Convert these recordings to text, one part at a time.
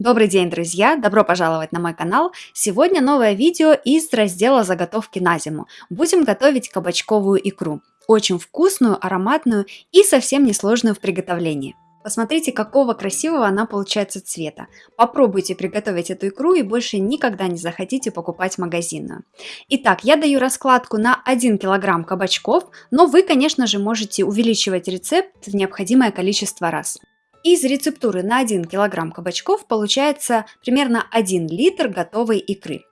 Добрый день, друзья! Добро пожаловать на мой канал! Сегодня новое видео из раздела «Заготовки на зиму». Будем готовить кабачковую икру. Очень вкусную, ароматную и совсем несложную в приготовлении. Посмотрите, какого красивого она получается цвета. Попробуйте приготовить эту икру и больше никогда не захотите покупать магазинную. Итак, я даю раскладку на 1 кг кабачков, но вы, конечно же, можете увеличивать рецепт в необходимое количество раз. Из рецептуры на 1 кг кабачков получается примерно 1 литр готовой икры.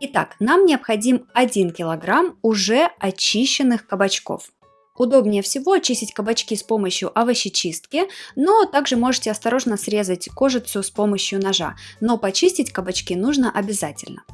Итак, нам необходим 1 кг уже очищенных кабачков. Удобнее всего очистить кабачки с помощью овощечистки, но также можете осторожно срезать кожицу с помощью ножа, но почистить кабачки нужно обязательно.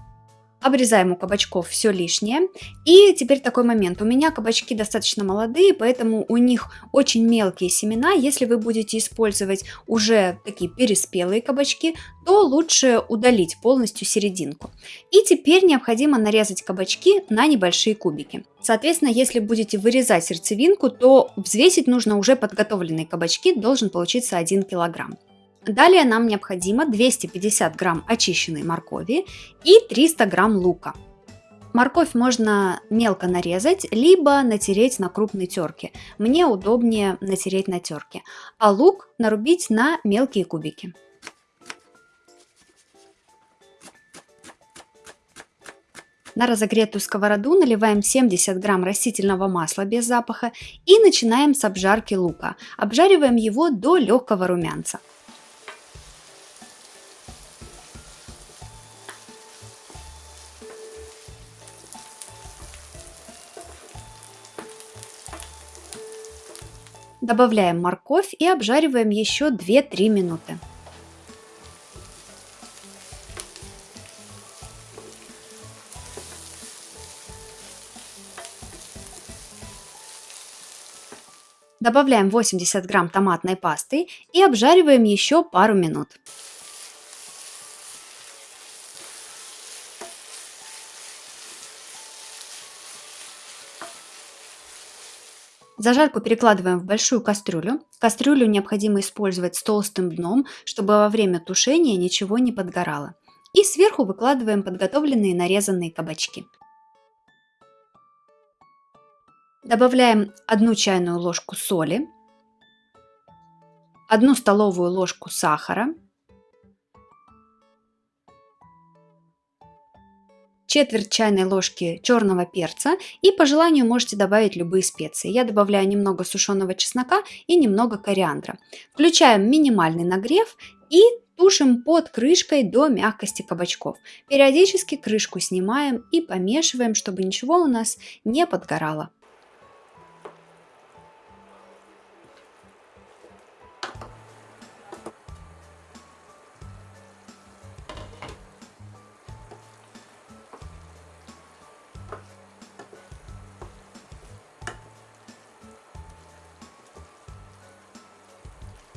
Обрезаем у кабачков все лишнее. И теперь такой момент. У меня кабачки достаточно молодые, поэтому у них очень мелкие семена. Если вы будете использовать уже такие переспелые кабачки, то лучше удалить полностью серединку. И теперь необходимо нарезать кабачки на небольшие кубики. Соответственно, если будете вырезать сердцевинку, то взвесить нужно уже подготовленные кабачки, должен получиться 1 килограмм. Далее нам необходимо 250 грамм очищенной моркови и 300 грамм лука. Морковь можно мелко нарезать, либо натереть на крупной терке. Мне удобнее натереть на терке. А лук нарубить на мелкие кубики. На разогретую сковороду наливаем 70 грамм растительного масла без запаха и начинаем с обжарки лука. Обжариваем его до легкого румянца. Добавляем морковь и обжариваем еще 2-3 минуты. Добавляем 80 грамм томатной пасты и обжариваем еще пару минут. Зажарку перекладываем в большую кастрюлю. Кастрюлю необходимо использовать с толстым дном, чтобы во время тушения ничего не подгорало. И сверху выкладываем подготовленные нарезанные кабачки. Добавляем 1 чайную ложку соли, 1 столовую ложку сахара, четверть чайной ложки черного перца и по желанию можете добавить любые специи. Я добавляю немного сушеного чеснока и немного кориандра. Включаем минимальный нагрев и тушим под крышкой до мягкости кабачков. Периодически крышку снимаем и помешиваем, чтобы ничего у нас не подгорало.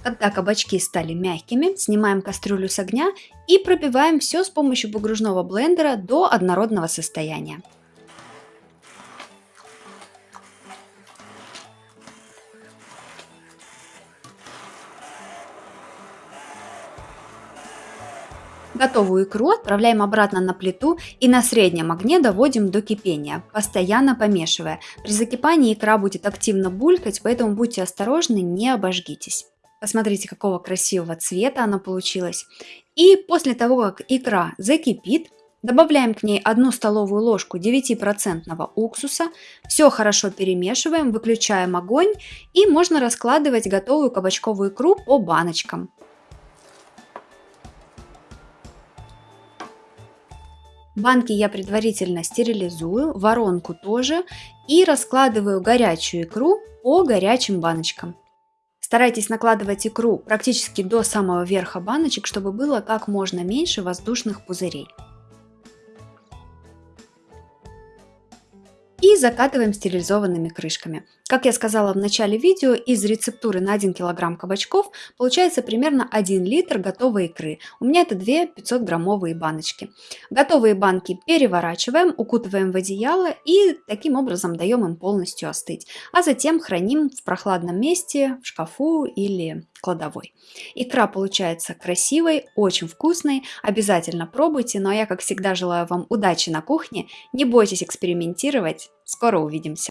Когда кабачки стали мягкими, снимаем кастрюлю с огня и пробиваем все с помощью погружного блендера до однородного состояния. Готовую икру отправляем обратно на плиту и на среднем огне доводим до кипения, постоянно помешивая. При закипании икра будет активно булькать, поэтому будьте осторожны, не обожгитесь. Посмотрите, какого красивого цвета она получилась. И после того, как икра закипит, добавляем к ней 1 столовую ложку 9% уксуса, все хорошо перемешиваем, выключаем огонь и можно раскладывать готовую кабачковую икру по баночкам. Банки я предварительно стерилизую, воронку тоже и раскладываю горячую икру по горячим баночкам. Старайтесь накладывать икру практически до самого верха баночек, чтобы было как можно меньше воздушных пузырей. И закатываем стерилизованными крышками. Как я сказала в начале видео, из рецептуры на 1 кг кабачков получается примерно 1 литр готовой икры. У меня это 2 500 граммовые баночки. Готовые банки переворачиваем, укутываем в одеяло и таким образом даем им полностью остыть. А затем храним в прохладном месте, в шкафу или кладовой. Икра получается красивой, очень вкусной, обязательно пробуйте, ну а я как всегда желаю вам удачи на кухне, не бойтесь экспериментировать, скоро увидимся!